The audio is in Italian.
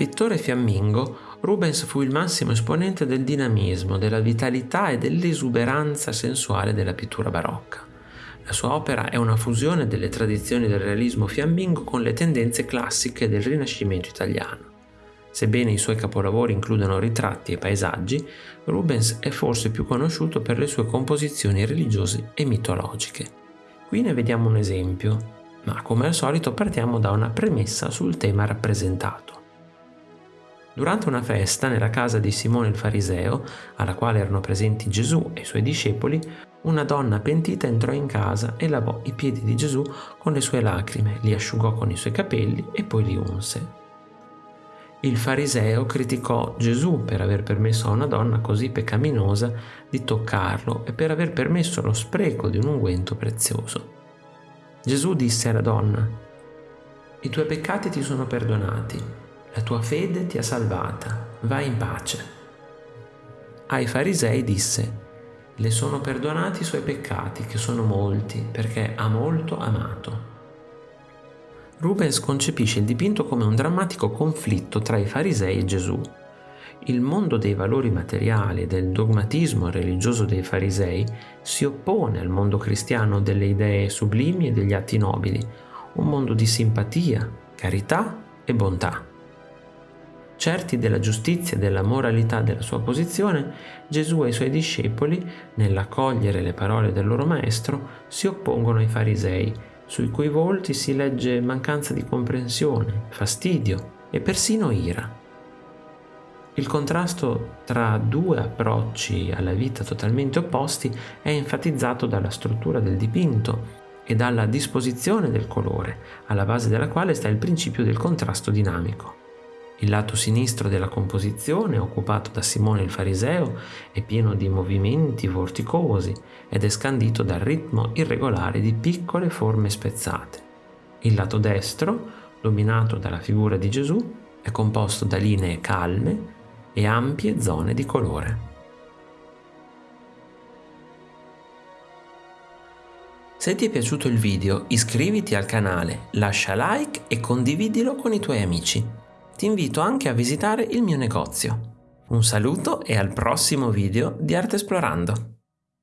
Pittore fiammingo, Rubens fu il massimo esponente del dinamismo, della vitalità e dell'esuberanza sensuale della pittura barocca. La sua opera è una fusione delle tradizioni del realismo fiammingo con le tendenze classiche del Rinascimento italiano. Sebbene i suoi capolavori includano ritratti e paesaggi, Rubens è forse più conosciuto per le sue composizioni religiose e mitologiche. Qui ne vediamo un esempio, ma come al solito partiamo da una premessa sul tema rappresentato. Durante una festa nella casa di Simone il Fariseo, alla quale erano presenti Gesù e i suoi discepoli, una donna pentita entrò in casa e lavò i piedi di Gesù con le sue lacrime, li asciugò con i suoi capelli e poi li unse. Il fariseo criticò Gesù per aver permesso a una donna così peccaminosa di toccarlo e per aver permesso lo spreco di un unguento prezioso. Gesù disse alla donna, I tuoi peccati ti sono perdonati, la tua fede ti ha salvata, vai in pace. Ai farisei disse, Le sono perdonati i suoi peccati, che sono molti, perché ha molto amato. Rubens concepisce il dipinto come un drammatico conflitto tra i farisei e Gesù. Il mondo dei valori materiali e del dogmatismo religioso dei farisei si oppone al mondo cristiano delle idee sublimi e degli atti nobili, un mondo di simpatia, carità e bontà. Certi della giustizia e della moralità della sua posizione, Gesù e i suoi discepoli, nell'accogliere le parole del loro maestro, si oppongono ai farisei, sui cui volti si legge mancanza di comprensione, fastidio e persino ira. Il contrasto tra due approcci alla vita totalmente opposti è enfatizzato dalla struttura del dipinto e dalla disposizione del colore, alla base della quale sta il principio del contrasto dinamico. Il lato sinistro della composizione, occupato da Simone il Fariseo, è pieno di movimenti vorticosi ed è scandito dal ritmo irregolare di piccole forme spezzate. Il lato destro, dominato dalla figura di Gesù, è composto da linee calme e ampie zone di colore. Se ti è piaciuto il video iscriviti al canale, lascia like e condividilo con i tuoi amici ti invito anche a visitare il mio negozio. Un saluto e al prossimo video di Arte Esplorando!